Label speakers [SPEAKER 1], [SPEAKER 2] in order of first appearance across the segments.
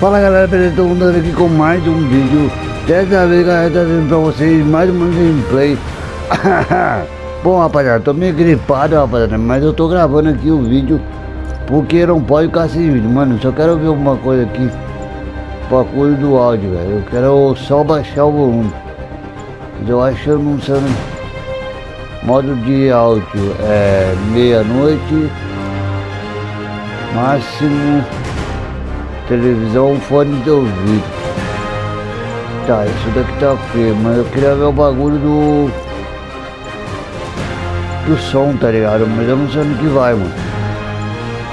[SPEAKER 1] Fala galera, beleza? Todo mundo aqui com mais um vídeo. Dessa vez galera, trazendo pra vocês mais uma gameplay. Bom rapaziada, tô meio gripado rapaziada Mas eu tô gravando aqui o vídeo Porque não pode ficar sem vídeo. Mano, só quero ver uma coisa aqui coisa do áudio, velho. Eu quero só baixar o volume. Mas eu acho que eu não sei Modo de áudio. É meia-noite Máximo televisão, fone de ouvido. Tá, isso daqui tá feio, mas eu queria ver o bagulho do... Do som, tá ligado? Mas eu não sei onde que vai, mano.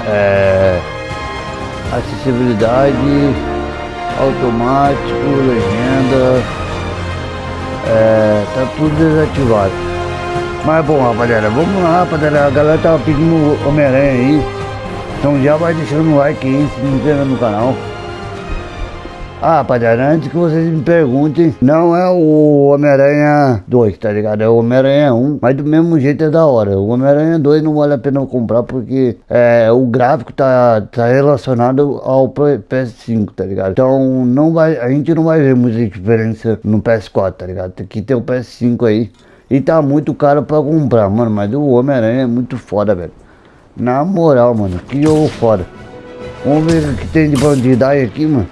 [SPEAKER 1] É... Acessibilidade, automático, legenda... É... Tá tudo desativado. Mas bom, rapaziada, vamos lá, rapaziada. A galera tava pedindo Homem-Aranha aí. Então já vai deixando o like aí, se inscreva no canal. Ah, rapaziada, antes que vocês me perguntem, não é o Homem-Aranha 2, tá ligado? É o Homem-Aranha 1, mas do mesmo jeito é da hora. O Homem-Aranha 2 não vale a pena comprar porque é, o gráfico tá, tá relacionado ao PS5, tá ligado? Então não vai, a gente não vai ver muita diferença no PS4, tá ligado? Tem que ter o PS5 aí. E tá muito caro pra comprar, mano, mas o Homem-Aranha é muito foda, velho. Na moral, mano, que jogo foda. Vamos ver o que tem de bandidagem aqui, mano.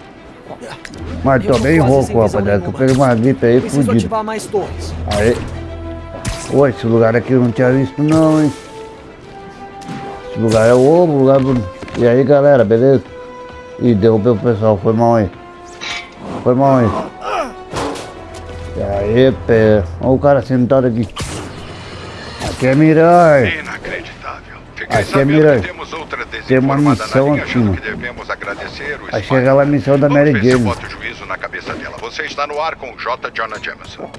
[SPEAKER 1] Mas tô bem rouco, rapaziada, que eu peguei uma gripe aí fudido. Aí. Oi, esse lugar aqui eu não tinha visto não, hein. Esse lugar é o ovo, lugar do... E aí, galera, beleza? Ih, derrubei o pessoal, foi mal aí. Foi mal aí. E aí, pé. Olha o cara sentado aqui. Aqui é Mirai. Aqui é Mirante. Tem uma missão aqui, mano. Aí chega lá a missão da Mary Jane.
[SPEAKER 2] Você está no ar com J. Jonah Jameson.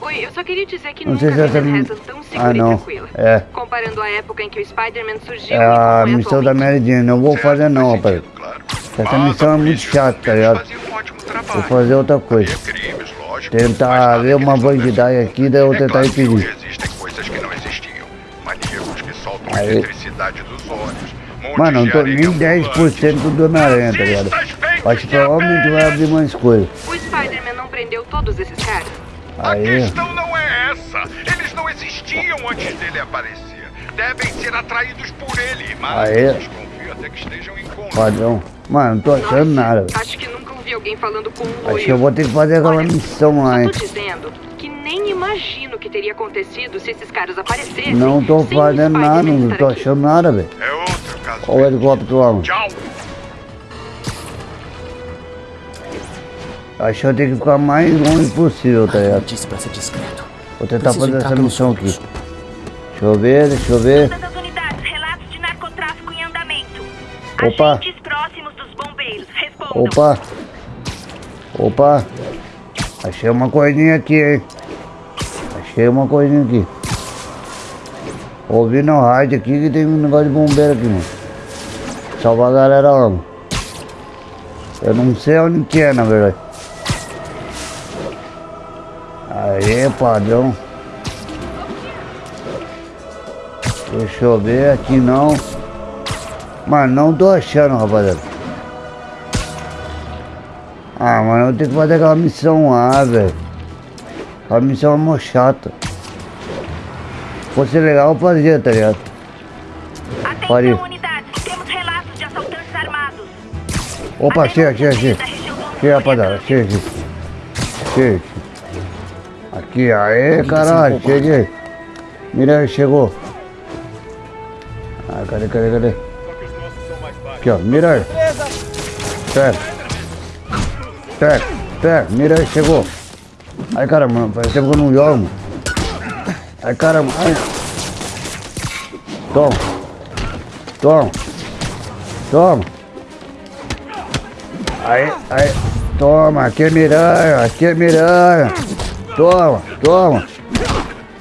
[SPEAKER 3] Oi, eu só queria dizer que
[SPEAKER 1] não
[SPEAKER 3] nunca
[SPEAKER 1] sei se essa...
[SPEAKER 3] vi tão segura
[SPEAKER 1] ah, não.
[SPEAKER 3] e tranquila.
[SPEAKER 1] É.
[SPEAKER 3] Comparando a época em que o Spider-Man surgiu
[SPEAKER 1] É a
[SPEAKER 3] e
[SPEAKER 1] missão da Mary Jane. Não vou fazer não, rapaz. Essa missão é muito chata, tá ligado? Vou fazer outra coisa. Tentar ver uma bandidagem aqui, daí eu vou tentar impedir. Aí.
[SPEAKER 2] eletricidade dos olhos.
[SPEAKER 1] Mano, não tô nem 10% do Homem-Aranha, tá ligado? Acho que provavelmente vai abrir mais coisas.
[SPEAKER 3] O Spider-Man não prendeu todos esses caras?
[SPEAKER 1] Aí.
[SPEAKER 2] A questão não é essa. Eles não existiam antes dele aparecer. Devem ser atraídos por ele, mas
[SPEAKER 1] Aí.
[SPEAKER 2] desconfio até que estejam em conta.
[SPEAKER 1] Padrão. Mano, não tô achando nada. velho.
[SPEAKER 3] Acho que nunca ouvi alguém falando com um
[SPEAKER 1] Acho que eu vou ter que fazer aquela
[SPEAKER 3] Olha,
[SPEAKER 1] missão lá, hein?
[SPEAKER 3] tô dizendo nem imagino o que teria acontecido se esses caras aparecessem.
[SPEAKER 1] Não tô fazendo nada, não tô
[SPEAKER 3] aqui.
[SPEAKER 1] achando nada, velho.
[SPEAKER 2] É outro caso.
[SPEAKER 1] Olha o helicóptero lá, mano.
[SPEAKER 2] Tchau.
[SPEAKER 1] Acho que eu tenho que ficar mais longe possível, tá ligado?
[SPEAKER 4] disse pra ser discreto.
[SPEAKER 1] Vou tentar
[SPEAKER 4] Preciso
[SPEAKER 1] fazer essa missão aqui. Deixa eu ver, deixa eu ver.
[SPEAKER 5] Todas as unidades, relatos de narcotráfico em andamento.
[SPEAKER 1] Opa.
[SPEAKER 5] Agentes próximos dos bombeiros, respondam.
[SPEAKER 1] Opa! Opa! Achei uma coisinha aqui, hein? Achei uma coisinha aqui. Ouvi no rádio aqui que tem um negócio de bombeiro aqui, mano. Salvar a galera lá, mano. Eu não sei onde que é, na verdade. Aê, padrão. Deixa eu ver, aqui não. Mas não tô achando, rapaziada. Ah, mano, eu tenho que fazer aquela missão lá, velho. A missão é mó chata. Se fosse legal, eu fazia, tá ligado? Faria.
[SPEAKER 5] Atenção, unidades, temos relatos de assaltantes armados.
[SPEAKER 1] Opa, chega, chega, chega. Chega, rapaziada, chega. Chega. Aqui, aê, caralho, cheguei. Mira aí, chegou. Ah, cadê, cadê, cadê? Aqui, ó, mira aí. Pega. Pega, pega, mira aí, chegou. Ai, caramba, faz tempo que eu não jogo. mano. Ai, caramba, ai. Toma. Toma. Toma. Aí, aí. Toma, aqui é miranha, aqui é miranha. Toma, toma.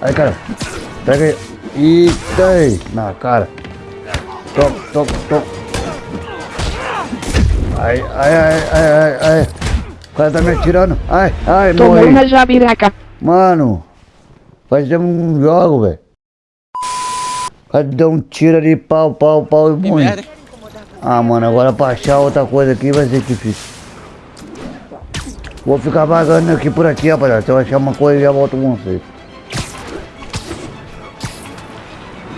[SPEAKER 1] Aí, cara. Pega aí. Eita aí. Na cara. Toma, toma, toma. Ai, ai, ai, ai, ai, ai. O cara tá me atirando. Ai, ai,
[SPEAKER 6] Tomou
[SPEAKER 1] morri.
[SPEAKER 6] uma jabiraca.
[SPEAKER 1] Mano, faz tempo que eu não jogo, velho. O cara deu um tiro ali, pau, pau, pau e morri. Ah, mano, agora pra achar outra coisa aqui vai ser difícil. Vou ficar vagando aqui por aqui, rapaziada. Se eu achar uma coisa, já volto com vocês.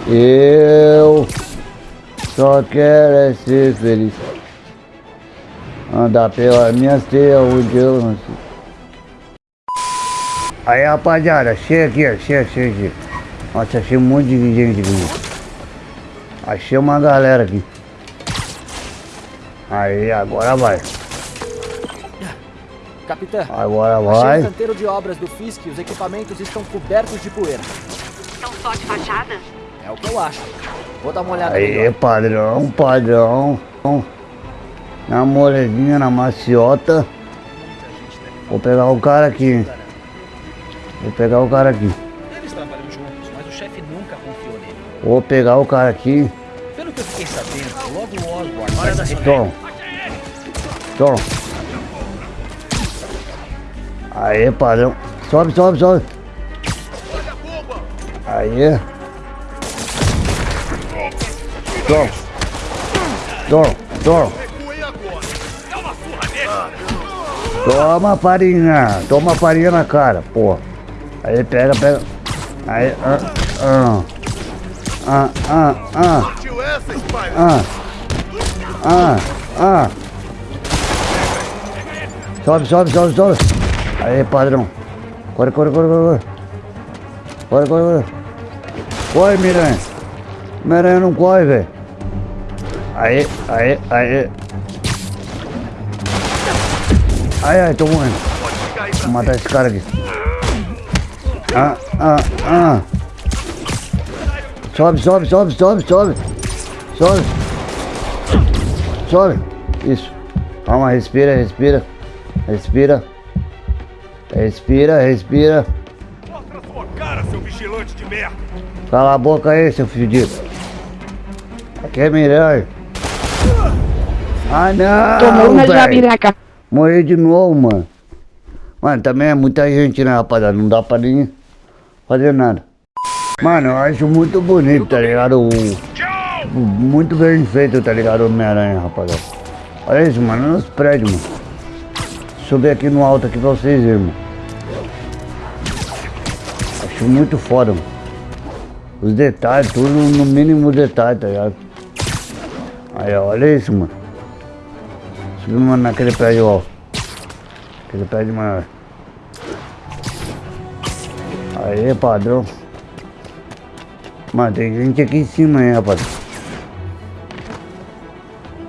[SPEAKER 1] Eu só quero é ser feliz. Andar pela minha terra onde eu. Aí rapaziada, chega aqui, ó, chega, chega aqui. Nossa, achei um monte de gente aqui. Achei uma galera aqui. Aí, agora vai.
[SPEAKER 4] Capitã,
[SPEAKER 1] Agora
[SPEAKER 4] achei
[SPEAKER 1] vai.
[SPEAKER 4] o canteiro de obras do FISC e os equipamentos estão cobertos de poeira.
[SPEAKER 3] São só de fachada?
[SPEAKER 4] É o que eu acho. Vou dar uma olhada
[SPEAKER 1] Aí,
[SPEAKER 4] melhor.
[SPEAKER 1] padrão, padrão. Na moledinha, na maciota. Vou pegar o cara aqui. Vou pegar o cara aqui.
[SPEAKER 6] Eles trabalham juntos, mas o chefe nunca confiou nele.
[SPEAKER 1] Vou pegar o cara aqui.
[SPEAKER 6] Pelo que eu fiquei sabendo, logo o Osborne vai arrepender.
[SPEAKER 1] Toma. Toma. Aí, padrão. Sobe, sobe, sobe. Aí. Toma. Toma, toma. Toma farinha. Toma farinha na cara, pô. Aí, pega, pega. Aí, ah, ah. Ah, ah, ah. Ah. Ah, ah. Sobe, sobe, sobe, sobe. Aí, padrão. Corre, corre, corre, corre. Corre, corre, corre. Corre, Miranha. Miranha não corre, velho. Aí, aí, aí. Ai, ai, tô morrendo. Vou matar esse cara aqui. Ah, ah, ah. Sobe, sobe, sobe, sobe, sobe. Sobe. Sobe. Isso. Calma, respira, respira. Respira. Respira, respira.
[SPEAKER 2] Mostra sua cara, seu vigilante de merda!
[SPEAKER 1] Cala a boca aí, seu fedido. Aqui é Miranha. Ah, não,
[SPEAKER 7] Tomou uma jabiraca.
[SPEAKER 1] Morri de novo, mano. Mano, também é muita gente, né, rapaziada? Não dá pra nem fazer nada. Mano, eu acho muito bonito, tá ligado? O, muito bem feito, tá ligado? Homem-Aranha, rapaziada. Olha isso, mano. Olha os prédios, mano. Subir aqui no alto aqui pra vocês verem, mano. Acho muito foda, mano. Os detalhes, tudo no mínimo detalhe, tá ligado? Aí, olha isso, mano. Subimos naquele prédio, ó. Aquele prédio maior. Aí, padrão. Mano, tem gente aqui em cima aí, rapaz.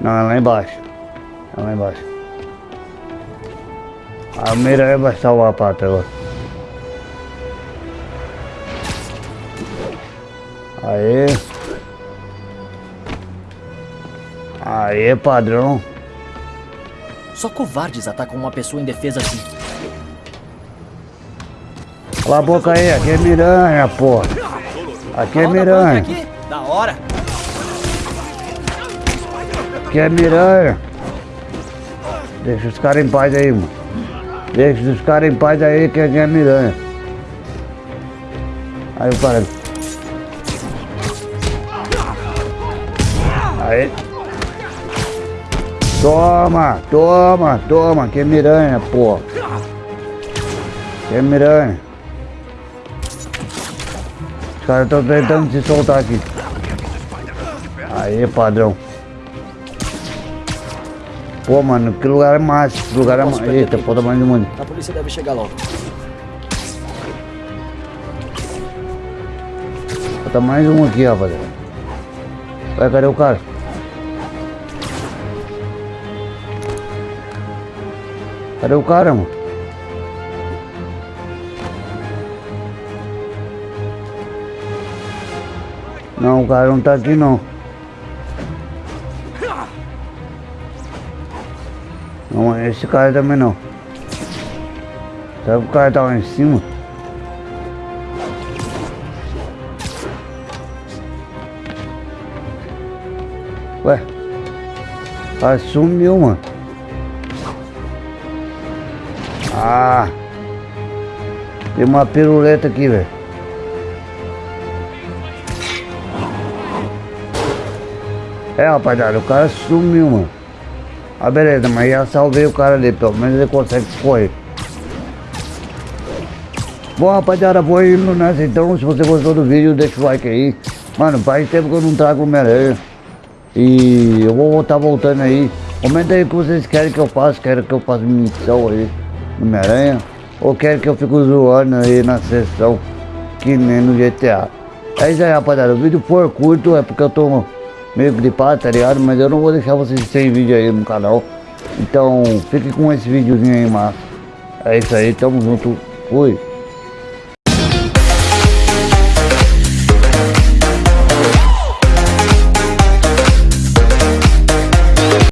[SPEAKER 1] Não, é lá embaixo. É lá embaixo. A Miranha vai salvar a pata agora. Aê. Aê, padrão.
[SPEAKER 4] Só covardes atacam uma pessoa indefesa assim.
[SPEAKER 1] Cala a boca aí, aqui é Miranha, porra. Aqui é Miranha.
[SPEAKER 4] Da hora.
[SPEAKER 1] Aqui é Miranha. Deixa os caras em paz aí, mano. Deixa os caras em paz aí que aqui é Miranha. Aí o cara. Aí. Toma, toma, toma, que é Miranha, porra. Que é Miranha. Os caras estão tentando se soltar aqui. Aí, padrão. Pô, mano, que lugar é massa. Que lugar é massa. Eita, falta mais de mundo.
[SPEAKER 4] A polícia deve chegar logo.
[SPEAKER 1] Falta mais um aqui, rapaziada. Vai, cadê o cara? Cadê o cara, mano? Não, o cara não tá aqui não. Não, esse cara também não. Que o cara tá lá em cima? Ué? Ah, sumiu, mano. Ah! Tem uma piruleta aqui, velho. É, rapaziada, o cara sumiu, mano. Ah, beleza, mas já salvei o cara ali, pelo menos ele consegue correr. Bom, rapaziada, vou indo nessa então. Se você gostou do vídeo, deixa o like aí. Mano, faz tempo que eu não trago Homem-Aranha. E eu vou estar voltando aí. Comenta aí o que vocês querem que eu faça. Querem que eu faça missão aí Homem-Aranha. Ou querem que eu fique zoando aí na sessão. Que nem no GTA. É isso aí, rapaziada. O vídeo for curto é porque eu tô meio gripado, tá ligado? Mas eu não vou deixar vocês sem vídeo aí no canal. Então, fique com esse videozinho aí, massa. É isso aí, tamo junto. Fui.